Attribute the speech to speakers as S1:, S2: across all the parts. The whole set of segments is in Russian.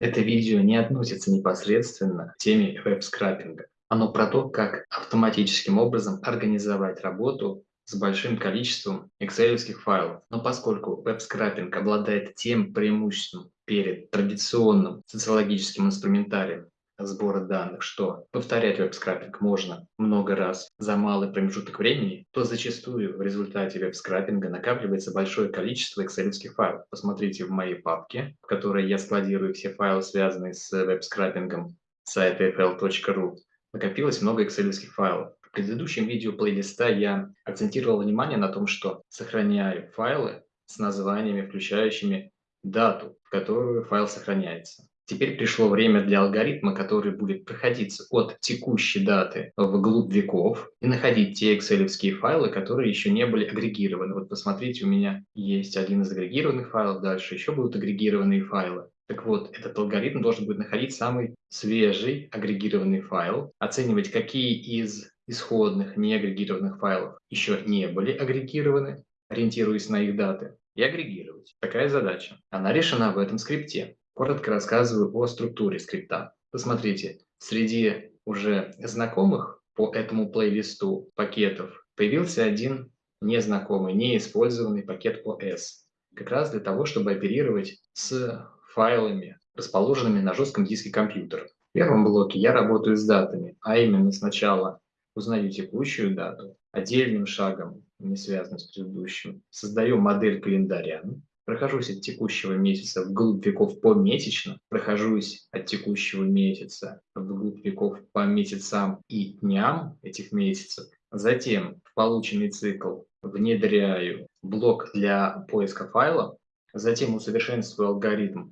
S1: Это видео не относится непосредственно к теме веб-скраппинга. Оно про то, как автоматическим образом организовать работу с большим количеством Excel файлов. Но поскольку веб-скраппинг обладает тем преимуществом перед традиционным социологическим инструментарием, сбора данных, что повторять веб-скрапинг можно много раз за малый промежуток времени, то зачастую в результате веб-скрапинга накапливается большое количество Excel файлов. Посмотрите в моей папке, в которой я складирую все файлы, связанные с веб-скрапингом сайта fl.ru. Накопилось много excel файлов. В предыдущем видео плейлиста я акцентировал внимание на том, что сохраняю файлы с названиями, включающими дату, в которую файл сохраняется. Теперь пришло время для алгоритма, который будет проходиться от текущей даты вглубь веков и находить те excel файлы, которые еще не были агрегированы. Вот посмотрите, у меня есть один из агрегированных файлов, дальше еще будут агрегированные файлы. Так вот, этот алгоритм должен будет находить самый свежий агрегированный файл, оценивать, какие из исходных неагрегированных файлов еще не были агрегированы, ориентируясь на их даты, и агрегировать. Такая задача. Она решена в этом скрипте. Коротко рассказываю о структуре скрипта. Посмотрите, среди уже знакомых по этому плейлисту пакетов появился один незнакомый, неиспользованный пакет OS. Как раз для того, чтобы оперировать с файлами, расположенными на жестком диске компьютера. В первом блоке я работаю с датами, а именно сначала узнаю текущую дату, отдельным шагом, не связанным с предыдущим, создаю модель календаря, прохожусь от текущего месяца вглубь веков помесячно, прохожусь от текущего месяца вглубь веков по месяцам и дням этих месяцев, затем в полученный цикл внедряю блок для поиска файла, затем усовершенствую алгоритм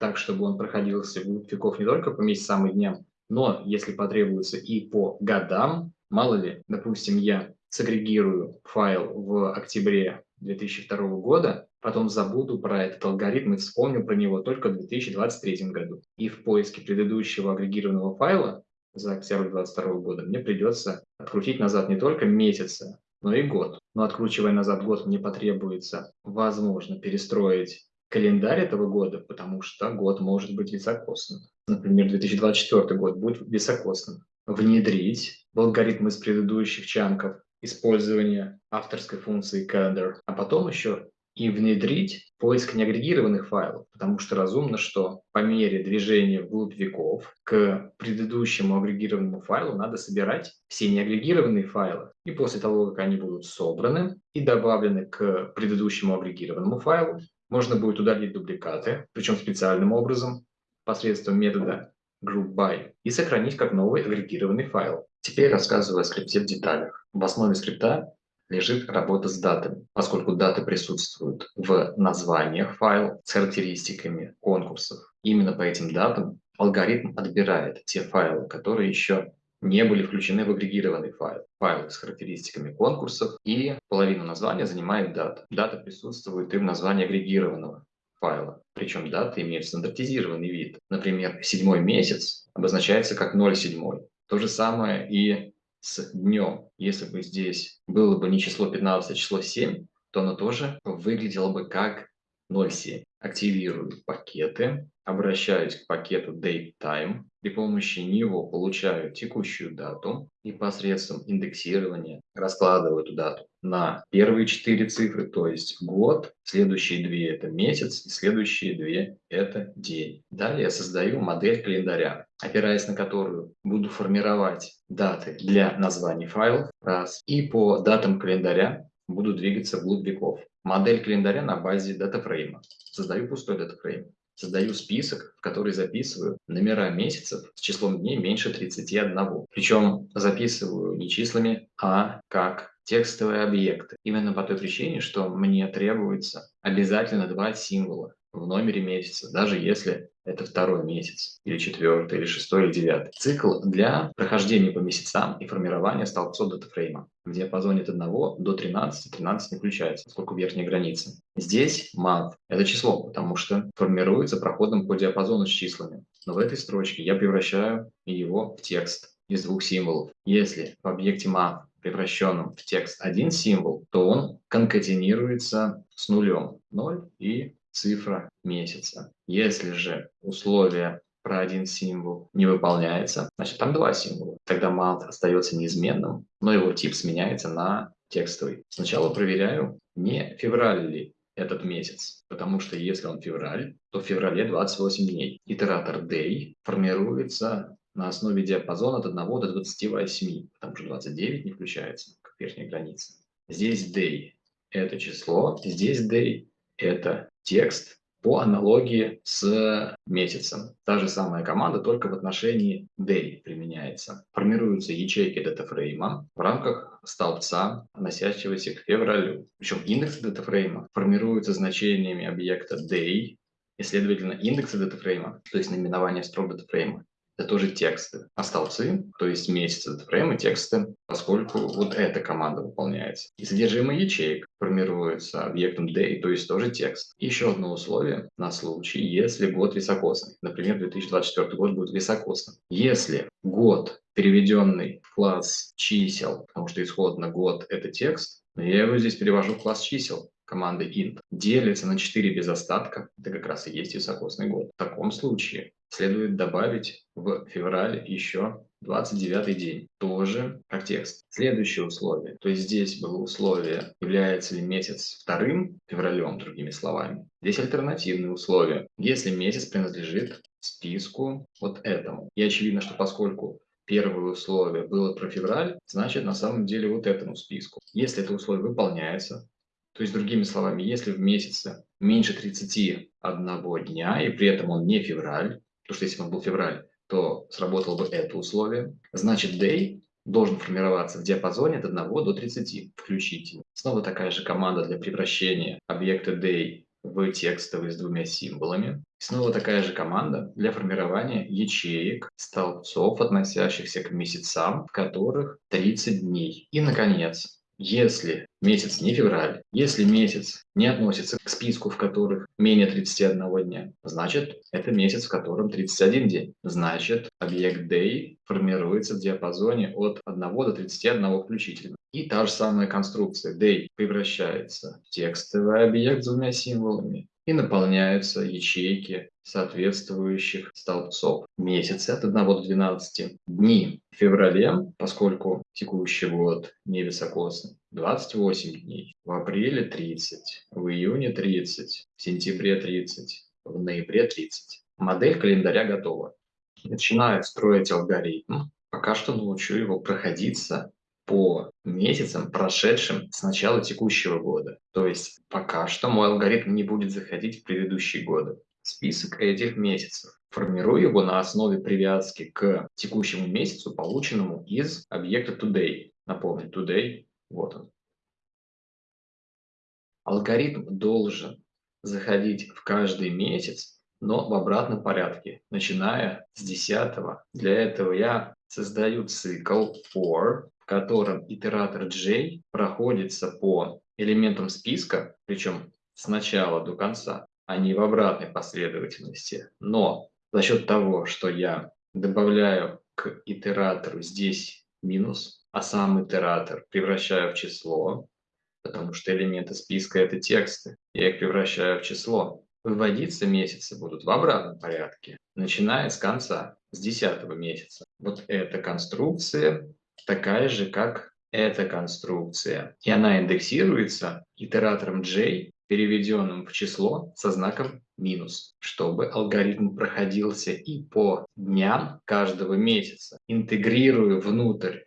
S1: так, чтобы он проходился вглубь веков не только по месяцам и дням, но, если потребуется, и по годам. Мало ли, допустим, я сагрегирую файл в октябре 2002 года, потом забуду про этот алгоритм и вспомню про него только в 2023 году. И в поиске предыдущего агрегированного файла за октябрь 2022 года мне придется открутить назад не только месяцы, но и год. Но откручивая назад год, мне потребуется, возможно, перестроить календарь этого года, потому что год может быть високосным. Например, 2024 год будет високосным. Внедрить в алгоритм из предыдущих чанков использование авторской функции calendar, а потом еще и внедрить поиск неагрегированных файлов, потому что разумно, что по мере движения вглубь веков к предыдущему агрегированному файлу надо собирать все неагрегированные файлы. И после того, как они будут собраны и добавлены к предыдущему агрегированному файлу, можно будет удалить дубликаты, причем специальным образом, посредством метода groupby, и сохранить как новый агрегированный файл. Теперь рассказываю о скрипте в деталях. В основе скрипта лежит работа с датами, поскольку даты присутствуют в названиях файла с характеристиками конкурсов. Именно по этим датам алгоритм отбирает те файлы, которые еще не были включены в агрегированный файл. Файлы с характеристиками конкурсов и половину названия занимает дата. Дата присутствует и в названии агрегированного файла. Причем даты имеют стандартизированный вид. Например, седьмой месяц обозначается как 0,7. То же самое и с днем. Если бы здесь было бы не число 15, а число 7, то оно тоже выглядело бы как 0,7. Активирую пакеты, обращаюсь к пакету datetime. При помощи него получаю текущую дату и посредством индексирования раскладываю эту дату на первые четыре цифры, то есть год, следующие две это месяц, и следующие две это день. Далее создаю модель календаря, опираясь на которую буду формировать даты для названий файлов, раз, и по датам календаря буду двигаться вглубь веков. Модель календаря на базе датафрейма. Создаю пустой датафрейм. Создаю список, в который записываю номера месяцев с числом дней меньше 31. Причем записываю не числами, а как текстовые объекты. Именно по той причине, что мне требуется обязательно два символа в номере месяца, даже если это второй месяц, или четвертый, или шестой, или девятый. Цикл для прохождения по месяцам и формирования столбцов датафрейма. В диапазоне от 1 до 13, 13 не включается, поскольку верхняя граница. Здесь month – это число, потому что формируется проходом по диапазону с числами. Но в этой строчке я превращаю его в текст из двух символов. Если в объекте month превращенном в текст один символ, то он конкатинируется с нулем. 0 и цифра месяца. Если же условие про один символ не выполняется, значит там два символа. Тогда mount остается неизменным, но его тип сменяется на текстовый. Сначала проверяю, не февраль ли этот месяц, потому что если он февраль, то в феврале 28 дней. Итератор day формируется на основе диапазона от 1 до 28, потому что 29 не включается как верхняя граница. Здесь day – это число, здесь day – это текст, по аналогии с месяцем. Та же самая команда, только в отношении day применяется. Формируются ячейки датафрейма в рамках столбца, относящегося к февралю. Причем индексы датафрейма формируются значениями объекта day, и, следовательно, индексы датафрейма, то есть наименование строк датафрейма, это тоже тексты. А столбцы, то есть месяцы фреймы, тексты, поскольку вот эта команда выполняется. И содержимое ячеек формируется объектом day, то есть тоже текст. еще одно условие на случай, если год високосный. Например, 2024 год будет високосным. Если год, переведенный в класс чисел, потому что исходно год – это текст, я его здесь перевожу в класс чисел команды int, делится на 4 без остатка, это как раз и есть високосный год. В таком случае следует добавить в февраль еще 29 день, тоже как текст. Следующее условие, то есть здесь было условие, является ли месяц вторым февралем, другими словами. Здесь альтернативные условия, если месяц принадлежит списку вот этому. И очевидно, что поскольку первое условие было про февраль, значит на самом деле вот этому списку. Если это условие выполняется, то есть другими словами, если в месяце меньше 31 дня, и при этом он не февраль, Потому что если бы он был февраль, то сработало бы это условие. Значит, day должен формироваться в диапазоне от 1 до 30 включительно. Снова такая же команда для превращения объекта day в текстовый с двумя символами. Снова такая же команда для формирования ячеек, столбцов, относящихся к месяцам, в которых 30 дней. И, наконец, если месяц не февраль, если месяц не относится к списку, в которых менее 31 дня, значит, это месяц, в котором 31 день. Значит, объект day формируется в диапазоне от 1 до 31 включительно. И та же самая конструкция day превращается в текстовый объект с двумя символами и наполняются ячейки соответствующих столбцов. Месяцы от 1 до 12. Дни в феврале, поскольку текущий год не високосный, 28 дней. В апреле 30, в июне 30, в сентябре 30, в ноябре 30. Модель календаря готова. Начинаю строить алгоритм. Пока что научу его проходиться по месяцам, прошедшим с начала текущего года. То есть пока что мой алгоритм не будет заходить в предыдущие годы. Список этих месяцев. Формирую его на основе привязки к текущему месяцу, полученному из объекта today. Напомню, today, вот он. Алгоритм должен заходить в каждый месяц, но в обратном порядке, начиная с 10. Для этого я создаю цикл for, в котором итератор j проходится по элементам списка, причем с начала до конца, а не в обратной последовательности. Но за счет того, что я добавляю к итератору здесь минус, а сам итератор превращаю в число, потому что элементы списка – это тексты, я их превращаю в число. Выводиться месяцы будут в обратном порядке, начиная с конца, с 10 месяца. Вот эта конструкция такая же, как эта конструкция. И она индексируется итератором j, переведенным в число со знаком минус, чтобы алгоритм проходился и по дням каждого месяца. Интегрируя внутрь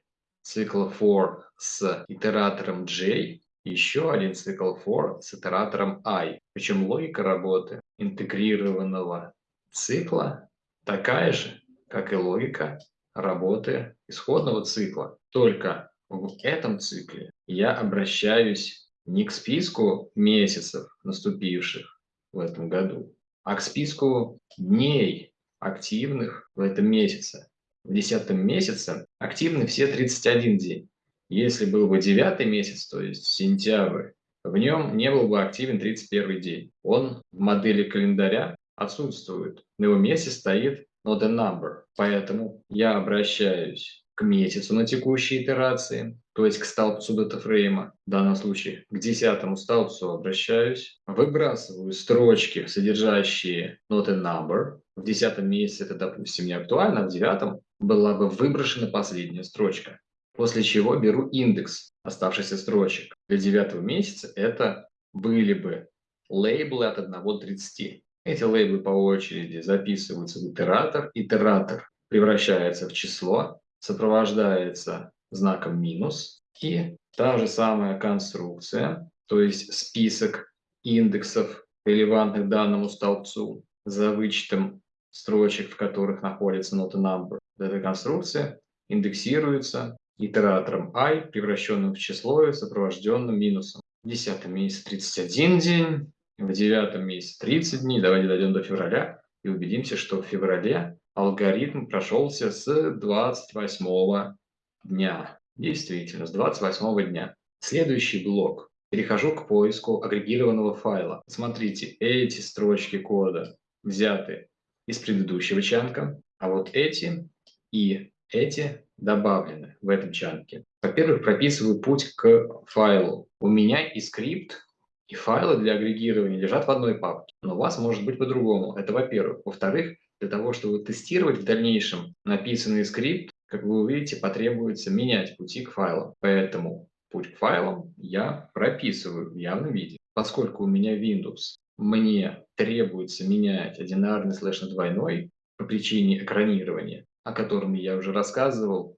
S1: цикла for с итератором j, еще один цикл for с итератором i. Причем логика работы интегрированного цикла такая же, как и логика работы исходного цикла. Только в этом цикле я обращаюсь не к списку месяцев, наступивших в этом году, а к списку дней активных в этом месяце. В десятом месяце активны все 31 день. Если был бы девятый месяц, то есть сентябрь, в нем не был бы активен 31 день. Он в модели календаря отсутствует. На его месте стоит not a number. Поэтому я обращаюсь к месяцу на текущей итерации, то есть к столбцу датафрейма, в данном случае к десятому столбцу обращаюсь, выбрасываю строчки, содержащие not a number, в десятом месяце это, допустим, не актуально, а в девятом была бы выброшена последняя строчка. После чего беру индекс оставшихся строчек. Для девятого месяца это были бы лейблы от 1 до 30. Эти лейблы по очереди записываются в итератор. Итератор превращается в число, сопровождается знаком минус. И та же самая конструкция, то есть список индексов, релевантных данному столбцу, за вычетом строчек, в которых находится нота number. Эта конструкция индексируется итератором i, превращенным в число и сопровожденным минусом. В десятом месяце 31 день, в девятом месяце 30 дней. Давайте дойдем до февраля и убедимся, что в феврале алгоритм прошелся с 28 дня. Действительно, с 28 дня. Следующий блок. Перехожу к поиску агрегированного файла. Смотрите, эти строчки кода взяты из предыдущего чанка, а вот эти и эти добавлены в этом чанке. Во-первых, прописываю путь к файлу. У меня и скрипт, и файлы для агрегирования лежат в одной папке, но у вас может быть по-другому. Это во-первых. Во-вторых, для того, чтобы тестировать в дальнейшем написанный скрипт, как вы увидите, потребуется менять пути к файлам. Поэтому путь к файлам я прописываю в явном виде. Поскольку у меня Windows, мне требуется менять одинарный слэш на двойной по причине экранирования, о котором я уже рассказывал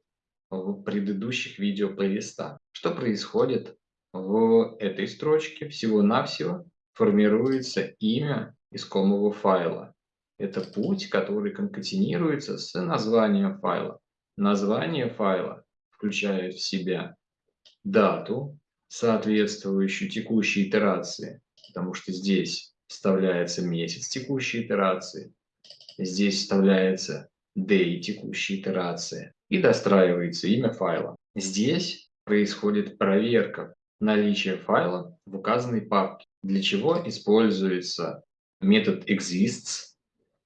S1: в предыдущих видео плейлистах. Что происходит в этой строчке? Всего-навсего формируется имя искомого файла. Это путь, который конкатинируется с названием файла. Название файла включает в себя дату, соответствующую текущей итерации, потому что здесь вставляется месяц текущей итерации, здесь вставляется day текущей итерации и достраивается имя файла. Здесь происходит проверка наличия файла в указанной папке, для чего используется метод exists,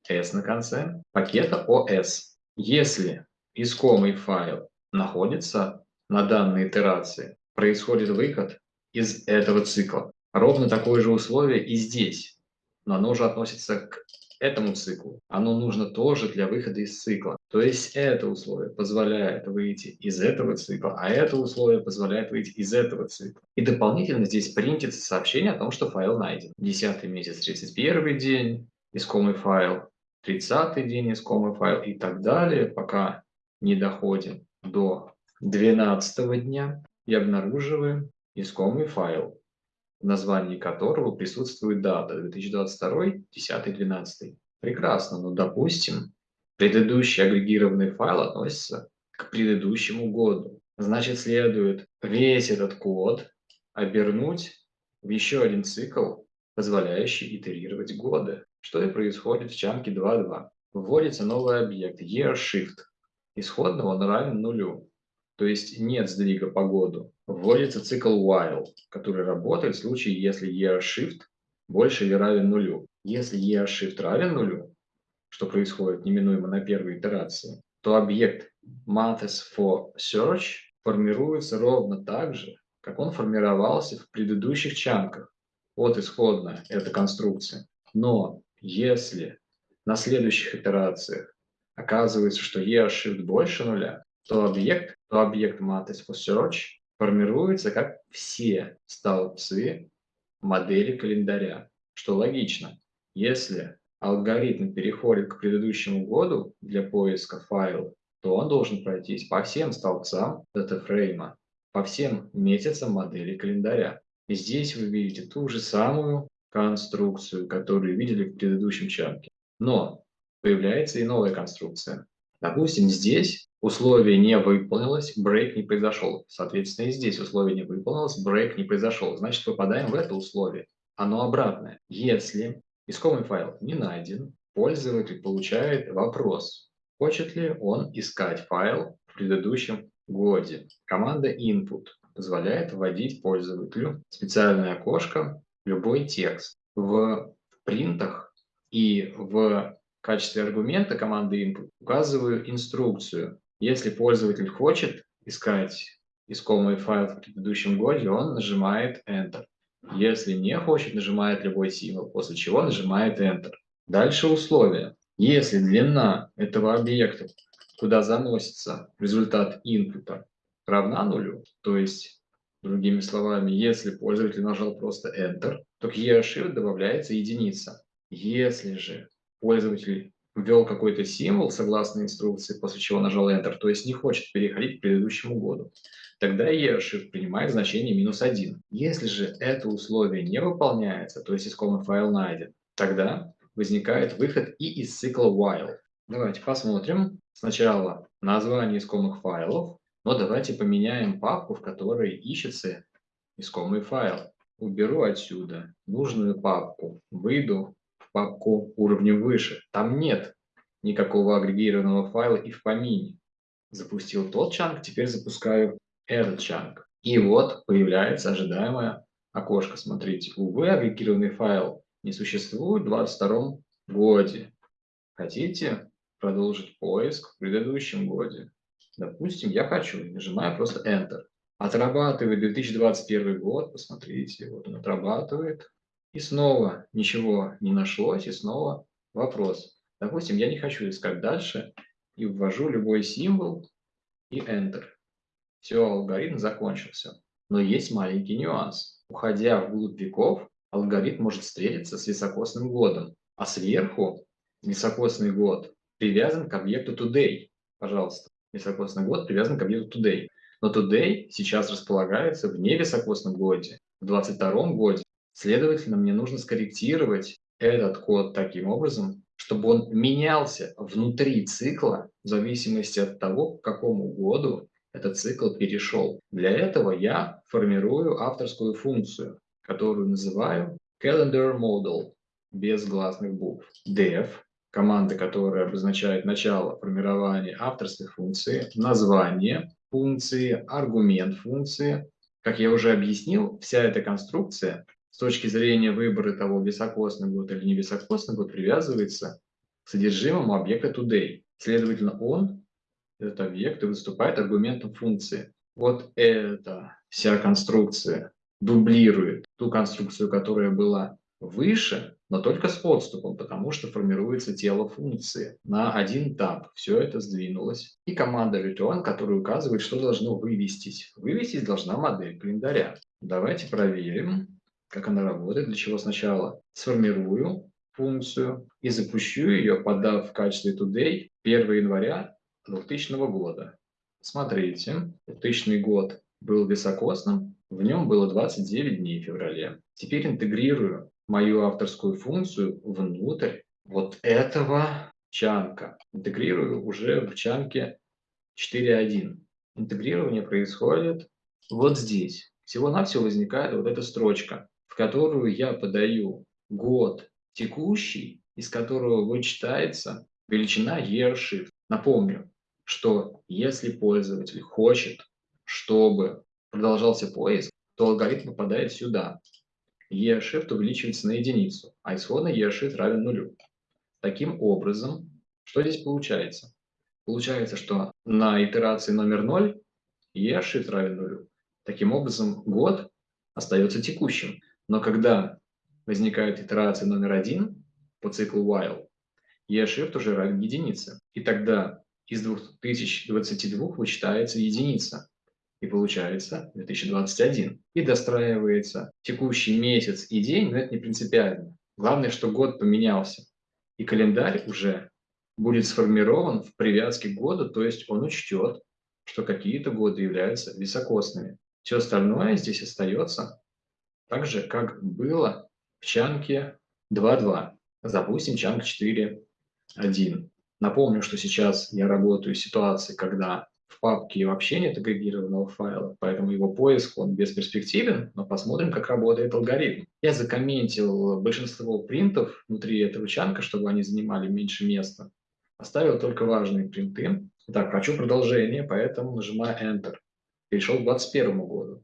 S1: s на конце, пакета os. Если искомый файл находится на данной итерации, происходит выход из этого цикла. Ровно такое же условие и здесь, но оно уже относится к этому циклу. Оно нужно тоже для выхода из цикла. То есть это условие позволяет выйти из этого цикла, а это условие позволяет выйти из этого цикла. И дополнительно здесь принтится сообщение о том, что файл найден. 10 месяц, 31 день, искомый файл, 30 день, искомый файл и так далее, пока не доходим до 12 дня и обнаруживаем искомый файл в названии которого присутствует дата 2022, 10, 12. Прекрасно, но допустим, предыдущий агрегированный файл относится к предыдущему году. Значит, следует весь этот код обернуть в еще один цикл, позволяющий итерировать годы, что и происходит в чанке 2.2. Вводится новый объект yearShift. Исходно он равен нулю то есть нет сдвига по году, вводится цикл while, который работает в случае, если year_shift больше или равен нулю. Если year_shift равен нулю, что происходит неминуемо на первой итерации, то объект months for search формируется ровно так же, как он формировался в предыдущих чанках. Вот исходная эта конструкция. Но если на следующих итерациях оказывается, что year_shift больше нуля, то объект, то объект for search формируется как все столбцы модели календаря, что логично. Если алгоритм переходит к предыдущему году для поиска файла, то он должен пройтись по всем столбцам датафрейма, по всем месяцам модели календаря. И здесь вы видите ту же самую конструкцию, которую видели в предыдущем чанке. Но появляется и новая конструкция. Допустим, здесь условие не выполнилось, брейк не произошел. Соответственно, и здесь условие не выполнилось, брейк не произошел. Значит, попадаем в это условие. Оно обратное. Если искомый файл не найден, пользователь получает вопрос, хочет ли он искать файл в предыдущем годе. Команда input позволяет вводить пользователю специальное окошко любой текст. В принтах и в качестве аргумента команды input указываю инструкцию Если пользователь хочет искать искомый файл в предыдущем годе, он нажимает Enter. Если не хочет, нажимает любой символ, после чего нажимает Enter. Дальше условия. Если длина этого объекта, куда заносится результат инпута, равна нулю, то есть, другими словами, если пользователь нажал просто Enter, то к ERShift добавляется единица. Если же пользователь ввел какой-то символ согласно инструкции, после чего нажал Enter, то есть не хочет переходить к предыдущему году, тогда ERShift принимает значение минус 1. Если же это условие не выполняется, то есть искомый файл найден, тогда возникает выход и из цикла while. Давайте посмотрим. Сначала название искомых файлов, но давайте поменяем папку, в которой ищется искомый файл. Уберу отсюда нужную папку, выйду в папку уровнем выше. Там нет никакого агрегированного файла и в помине. Запустил тот чанк, теперь запускаю этот чанк. И вот появляется ожидаемое окошко. Смотрите, увы, агрегированный файл не существует в 2022 годе. Хотите продолжить поиск в предыдущем годе? Допустим, я хочу, нажимаю просто Enter. Отрабатывает 2021 год, посмотрите, вот он отрабатывает. И снова ничего не нашлось, и снова вопрос. Допустим, я не хочу искать дальше, и ввожу любой символ и Enter. Все, алгоритм закончился. Но есть маленький нюанс. Уходя вглубь веков, алгоритм может встретиться с високосным годом, а сверху високосный год привязан к объекту today. Пожалуйста, високосный год привязан к объекту today. Но today сейчас располагается в невисокосном годе, в 22 годе. Следовательно, мне нужно скорректировать этот код таким образом, чтобы он менялся внутри цикла в зависимости от того, к какому году этот цикл перешел. Для этого я формирую авторскую функцию, которую называю calendar model без гласных букв. def, команда, которая обозначает начало формирования авторской функции, название функции, аргумент функции. Как я уже объяснил, вся эта конструкция с точки зрения выбора того, високосный год или не високосный год, привязывается к содержимому объекта today. Следовательно, он, этот объект, и выступает аргументом функции. Вот эта вся конструкция дублирует ту конструкцию, которая была выше, но только с отступом, потому что формируется тело функции. На один этап все это сдвинулось. И команда return, которая указывает, что должно вывестись. Вывестись должна модель календаря. Давайте проверим, как она работает. Для чего сначала сформирую функцию и запущу ее, подав в качестве today 1 января 2000 года. Смотрите, 2000 год был високосным, в нем было 29 дней в феврале. Теперь интегрирую мою авторскую функцию внутрь вот этого чанка. Интегрирую уже в чанке 4.1. Интегрирование происходит вот здесь. Всего-навсего возникает вот эта строчка, в которую я подаю год текущий, из которого вычитается величина year. Напомню, что если пользователь хочет, чтобы продолжался поиск, то алгоритм попадает сюда. E-shift увеличивается на единицу, а исходный E-shift равен нулю. Таким образом, что здесь получается? Получается, что на итерации номер 0 E-shift равен нулю. Таким образом, год остается текущим. Но когда возникает итерация номер 1 по циклу while, E-shift уже равен единице. И тогда из 2022 вычитается единица и получается 2021. И достраивается текущий месяц и день, но это не принципиально. Главное, что год поменялся. И календарь уже будет сформирован в привязке к году, то есть он учтет, что какие-то годы являются високосными. Все остальное здесь остается так же, как было в чанке 2.2. Запустим чанк 4.1. Напомню, что сейчас я работаю в ситуации, когда в папке вообще нет агрегированного файла, поэтому его поиск он бесперспективен, но посмотрим, как работает алгоритм. Я закомментил большинство принтов внутри этого чанка, чтобы они занимали меньше места. Оставил только важные принты. Так, хочу продолжение, поэтому нажимаю Enter. Перешел к 2021 году,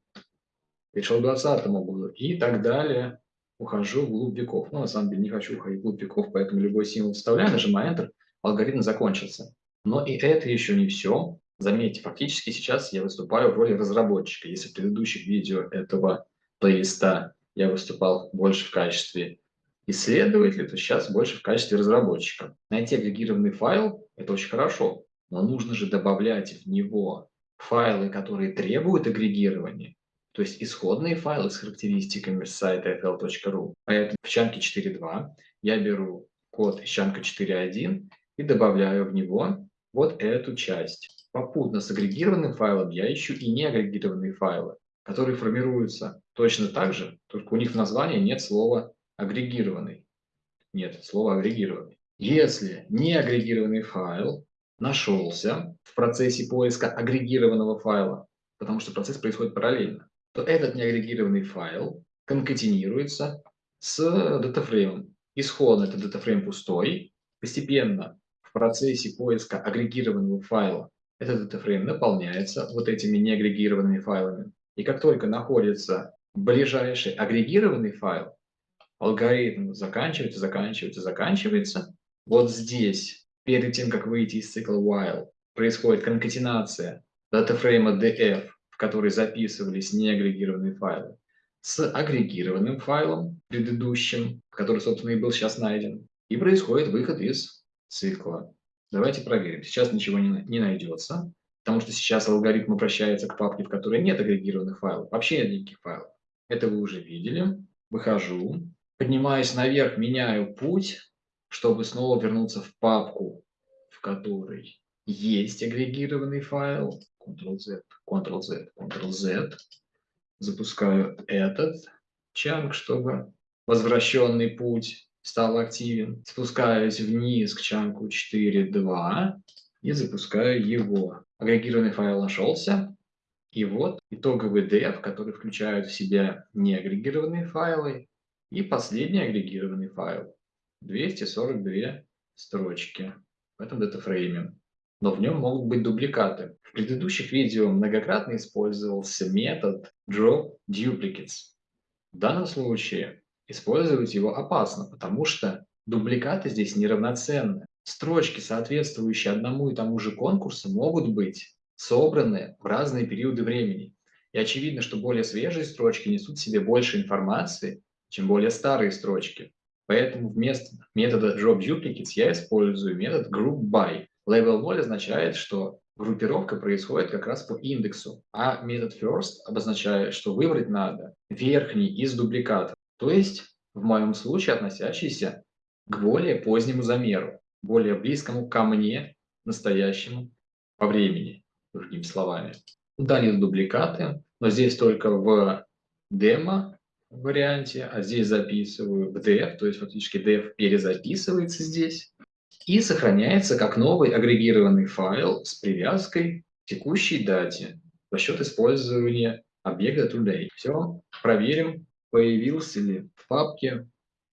S1: перешел к 2020 году и так далее. Ухожу в глубь веков. Ну, на самом деле, не хочу уходить в глубь веков, поэтому любой символ вставляю, нажимаю Enter, алгоритм закончился. Но и это еще не все. Заметьте, фактически сейчас я выступаю в роли разработчика. Если в предыдущих видео этого плейлиста я выступал больше в качестве исследователя, то сейчас больше в качестве разработчика. Найти агрегированный файл– это очень хорошо, но нужно же добавлять в него файлы, которые требуют агрегирования, то есть исходные файлы с характеристиками с сайта fl.ru. Поэтому в чанке 4.2 я беру код из чанка 4.1 и добавляю в него вот эту часть. Попутно с агрегированным файлом я ищу и неагрегированные файлы, которые формируются точно так же, только у них в названии нет слова агрегированный. Нет, слова агрегированный. Если неагрегированный файл нашелся в процессе поиска агрегированного файла, потому что процесс происходит параллельно, то этот неагрегированный файл конкатинируется с датафреймом. Исходно этот датафрейм пустой, постепенно в процессе поиска агрегированного файла этот датафрейм наполняется вот этими неагрегированными файлами. И как только находится ближайший агрегированный файл, алгоритм заканчивается, заканчивается, заканчивается. Вот здесь, перед тем, как выйти из цикла while, происходит конкатенация датафрейма df, в который записывались неагрегированные файлы, с агрегированным файлом предыдущим, который, собственно, и был сейчас найден, и происходит выход из цикла. Давайте проверим. Сейчас ничего не, не найдется, потому что сейчас алгоритм обращается к папке, в которой нет агрегированных файлов, вообще нет никаких файлов. Это вы уже видели. Выхожу, поднимаюсь наверх, меняю путь, чтобы снова вернуться в папку, в которой есть агрегированный файл. Ctrl-Z, Ctrl-Z, Ctrl-Z. Запускаю этот чанк, чтобы возвращенный путь стал активен. Спускаюсь вниз к чанку 4.2 и запускаю его. Агрегированный файл нашелся. И вот итоговый dev, который включает в себя неагрегированные файлы и последний агрегированный файл. 242 строчки в этом датафрейме. Но в нем могут быть дубликаты. В предыдущих видео многократно использовался метод drop duplicates. В данном случае использовать его опасно, потому что дубликаты здесь неравноценны. Строчки, соответствующие одному и тому же конкурсу, могут быть собраны в разные периоды времени. И очевидно, что более свежие строчки несут в себе больше информации, чем более старые строчки. Поэтому вместо метода drop duplicates я использую метод group by. Level 0 означает, что группировка происходит как раз по индексу, а метод first обозначает, что выбрать надо верхний из дубликатов, то есть в моем случае относящийся к более позднему замеру, более близкому ко мне настоящему по времени, другими словами. Удалил дубликаты, но здесь только в демо варианте, а здесь записываю в df, то есть фактически df перезаписывается здесь и сохраняется как новый агрегированный файл с привязкой к текущей дате за счет использования объекта today. Все, проверим, появился ли в папке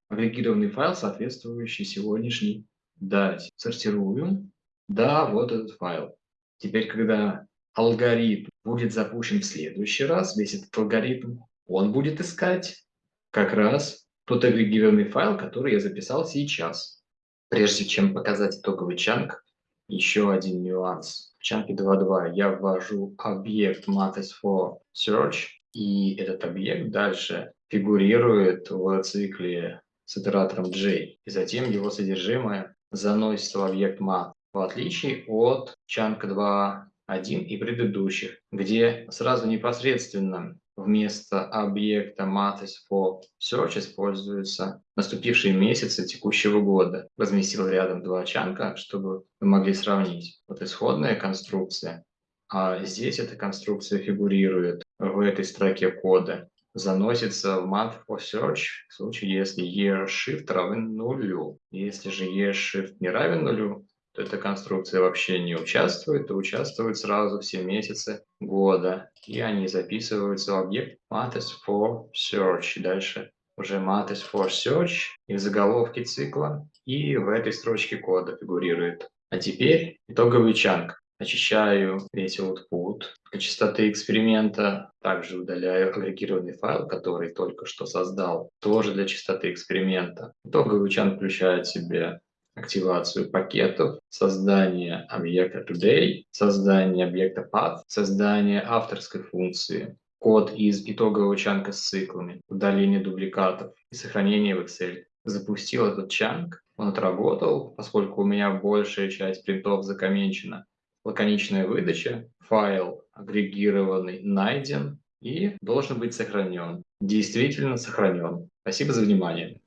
S1: агрегированный файл, соответствующий сегодняшней дате. Сортируем. Да, вот этот файл. Теперь, когда алгоритм будет запущен в следующий раз, весь этот алгоритм он будет искать как раз тот агрегированный файл, который я записал сейчас. Прежде чем показать итоговый чанк, еще один нюанс. В чанке 2.2 я ввожу объект maths for search, и этот объект дальше фигурирует в цикле с итератором j, и затем его содержимое заносится в объект math, в отличие от чанка 2.1 и предыдущих, где сразу непосредственно Вместо объекта Mathis for Search используются наступившие месяцы текущего года. Разместил рядом два чанка, чтобы вы могли сравнить. Вот исходная конструкция, а здесь эта конструкция фигурирует в этой строке кода. Заносится в Month for Search в случае, если year shift равен нулю. Если же year shift не равен нулю, то эта конструкция вообще не участвует, то участвует сразу все месяцы года. И они записываются в объект maths for search. Дальше уже maths for search и в заголовке цикла, и в этой строчке кода фигурирует. А теперь итоговый чанк. Очищаю весь output для частоты эксперимента. Также удаляю агрегированный файл, который только что создал, тоже для частоты эксперимента. Итоговый чанк включает в себе активацию пакетов, создание объекта today, создание объекта path, создание авторской функции, код из итогового чанка с циклами, удаление дубликатов и сохранение в Excel. Запустил этот чанк, он отработал, поскольку у меня большая часть принтов закоменчена. Лаконичная выдача, файл агрегированный найден и должен быть сохранен. Действительно сохранен. Спасибо за внимание.